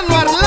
Eduardo.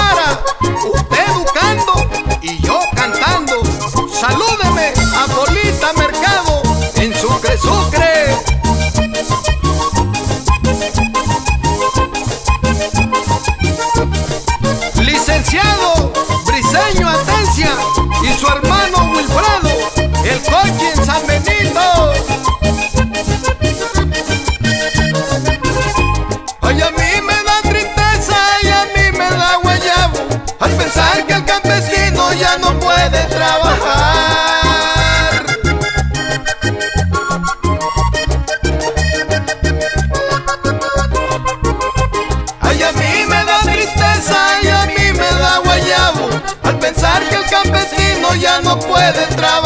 al pensar que el campesino ya no puede trabajar.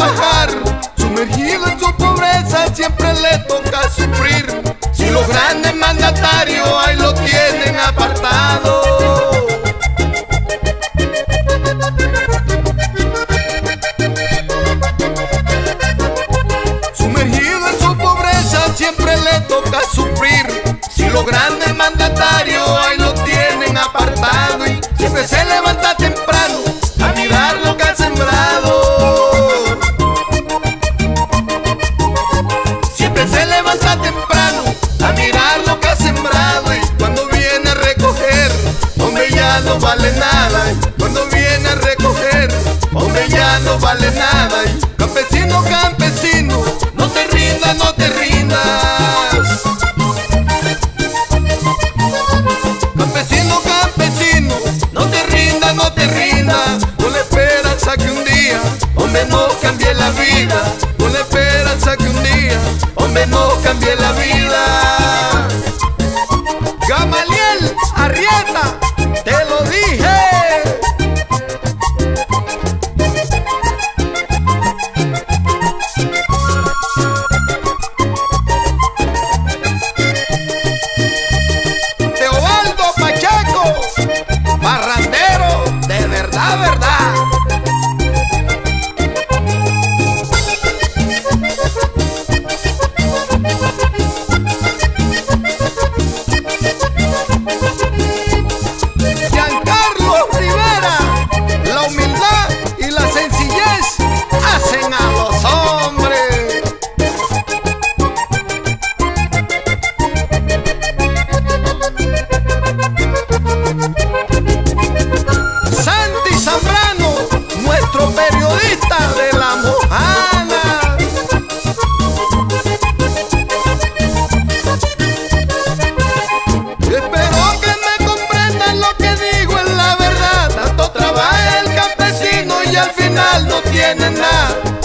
vale nada. Campesino, campesino, no te rindas, no te rindas. Campesino, campesino, no te rindas, no te rindas. Con la esperanza que un día, hombre, no cambie la vida. Con la esperanza que un día, hombre, no cambie la vida. Gamaliel Arrieta.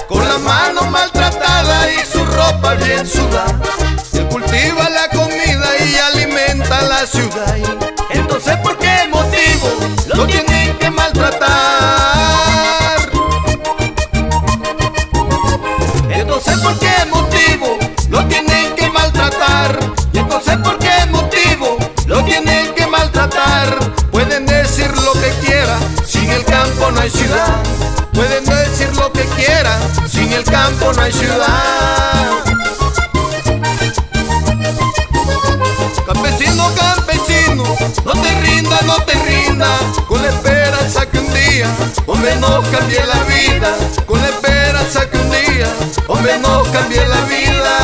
con la mano maltratada y su ropa bien sudada. Él cultiva la comida y alimenta la ciudad. me. Campesino, campesino, no te rindas, no te rindas, con la esperanza que un día, hombre, nos cambie la vida, con la esperanza que un día, hombre, nos cambie la vida.